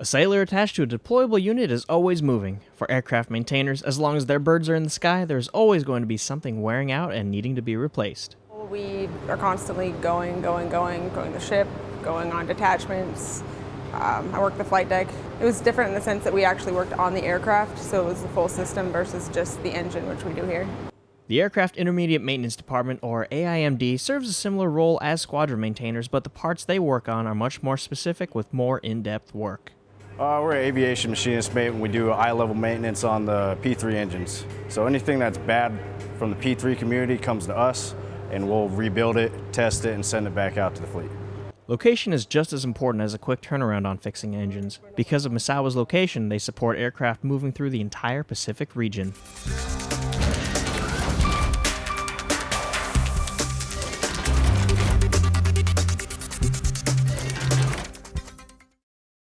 A sailor attached to a deployable unit is always moving. For aircraft maintainers, as long as their birds are in the sky, there's always going to be something wearing out and needing to be replaced. We are constantly going, going, going, going the ship, going on detachments. Um, I worked the flight deck. It was different in the sense that we actually worked on the aircraft, so it was the full system versus just the engine, which we do here. The Aircraft Intermediate Maintenance Department, or AIMD, serves a similar role as squadron maintainers, but the parts they work on are much more specific with more in depth work. Uh, we're an aviation machinist mate and we do I-level maintenance on the P3 engines. So anything that's bad from the P3 community comes to us and we'll rebuild it, test it, and send it back out to the fleet. Location is just as important as a quick turnaround on fixing engines. Because of Misawa's location, they support aircraft moving through the entire Pacific region.